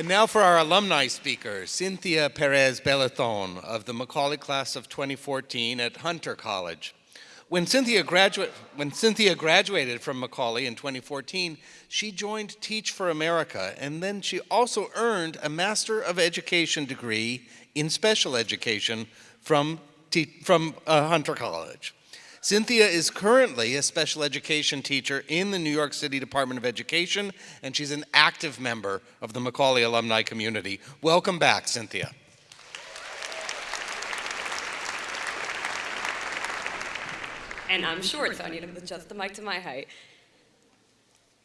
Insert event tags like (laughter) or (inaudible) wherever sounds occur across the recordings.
And now for our alumni speaker, Cynthia Perez Belathon of the Macaulay class of 2014 at Hunter College. When Cynthia, when Cynthia graduated from Macaulay in 2014, she joined Teach for America, and then she also earned a Master of Education degree in Special Education from, from uh, Hunter College. Cynthia is currently a special education teacher in the New York City Department of Education, and she's an active member of the Macaulay alumni community. Welcome back, Cynthia. And I'm short, so I need to adjust the mic to my height.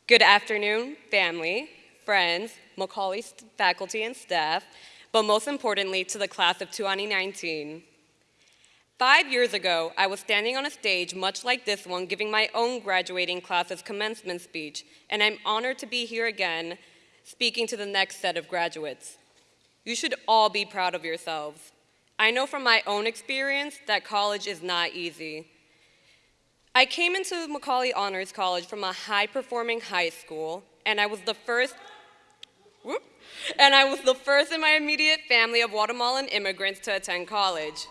Good afternoon, family, friends, Macaulay faculty and staff, but most importantly, to the class of 2019. Five years ago, I was standing on a stage much like this one giving my own graduating class's commencement speech, and I'm honored to be here again speaking to the next set of graduates. You should all be proud of yourselves. I know from my own experience that college is not easy. I came into Macaulay Honors College from a high-performing high school, and I was the first whoop, and I was the first in my immediate family of Guatemalan immigrants to attend college.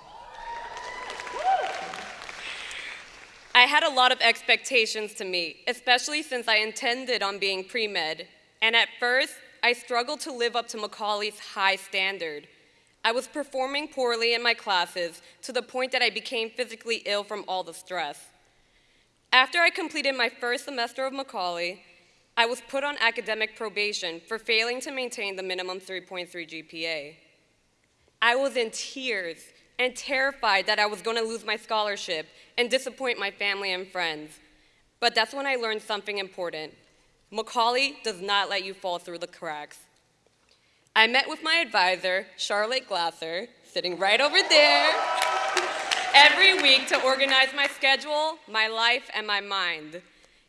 I had a lot of expectations to meet, especially since I intended on being pre-med. And at first, I struggled to live up to Macaulay's high standard. I was performing poorly in my classes to the point that I became physically ill from all the stress. After I completed my first semester of Macaulay, I was put on academic probation for failing to maintain the minimum 3.3 GPA. I was in tears and terrified that I was going to lose my scholarship and disappoint my family and friends. But that's when I learned something important. Macaulay does not let you fall through the cracks. I met with my advisor, Charlotte Glasser, sitting right over there, every week to organize my schedule, my life, and my mind.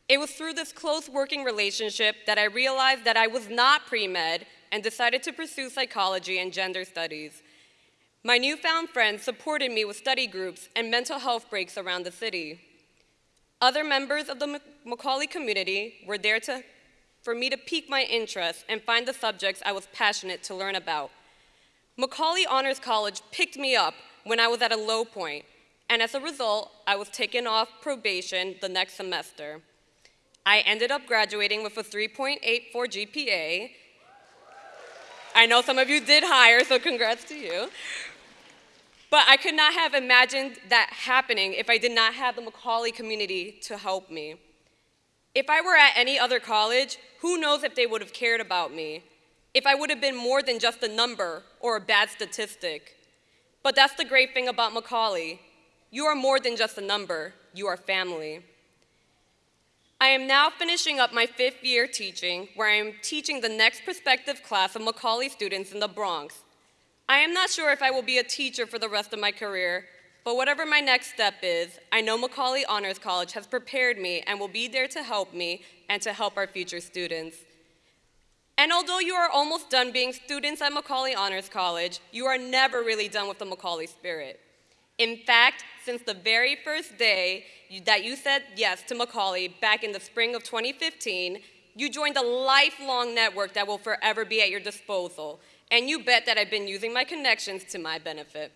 It was through this close working relationship that I realized that I was not pre-med and decided to pursue psychology and gender studies. My newfound friends supported me with study groups and mental health breaks around the city. Other members of the Macaulay community were there to, for me to pique my interest and find the subjects I was passionate to learn about. Macaulay Honors College picked me up when I was at a low point, and as a result, I was taken off probation the next semester. I ended up graduating with a 3.84 GPA. I know some of you did higher, so congrats to you. But I could not have imagined that happening if I did not have the Macaulay community to help me. If I were at any other college, who knows if they would have cared about me, if I would have been more than just a number or a bad statistic. But that's the great thing about Macaulay. You are more than just a number, you are family. I am now finishing up my fifth year teaching, where I am teaching the next prospective class of Macaulay students in the Bronx, I am not sure if I will be a teacher for the rest of my career, but whatever my next step is, I know Macaulay Honors College has prepared me and will be there to help me and to help our future students. And although you are almost done being students at Macaulay Honors College, you are never really done with the Macaulay spirit. In fact, since the very first day that you said yes to Macaulay back in the spring of 2015, you joined a lifelong network that will forever be at your disposal and you bet that I've been using my connections to my benefit.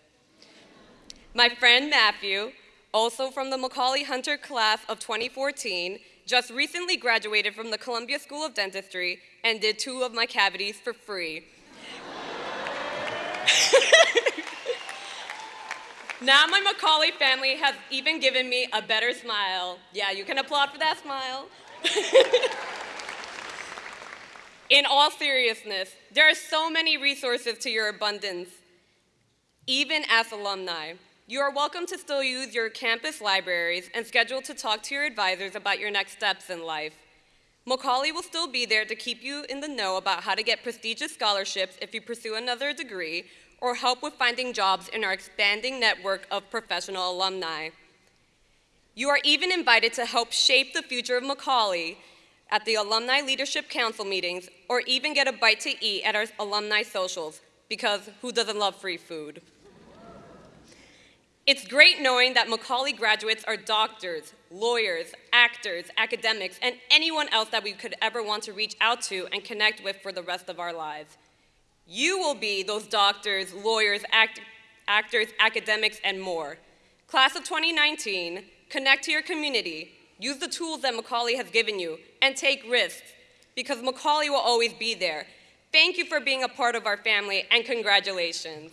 My friend Matthew, also from the Macaulay Hunter class of 2014, just recently graduated from the Columbia School of Dentistry and did two of my cavities for free. (laughs) now my Macaulay family has even given me a better smile. Yeah, you can applaud for that smile. (laughs) In all seriousness, there are so many resources to your abundance. Even as alumni, you are welcome to still use your campus libraries and schedule to talk to your advisors about your next steps in life. Macaulay will still be there to keep you in the know about how to get prestigious scholarships if you pursue another degree or help with finding jobs in our expanding network of professional alumni. You are even invited to help shape the future of Macaulay at the Alumni Leadership Council meetings, or even get a bite to eat at our alumni socials, because who doesn't love free food? It's great knowing that Macaulay graduates are doctors, lawyers, actors, academics, and anyone else that we could ever want to reach out to and connect with for the rest of our lives. You will be those doctors, lawyers, act- actors, academics, and more. Class of 2019, connect to your community, use the tools that Macaulay has given you, and take risks because Macaulay will always be there. Thank you for being a part of our family, and congratulations.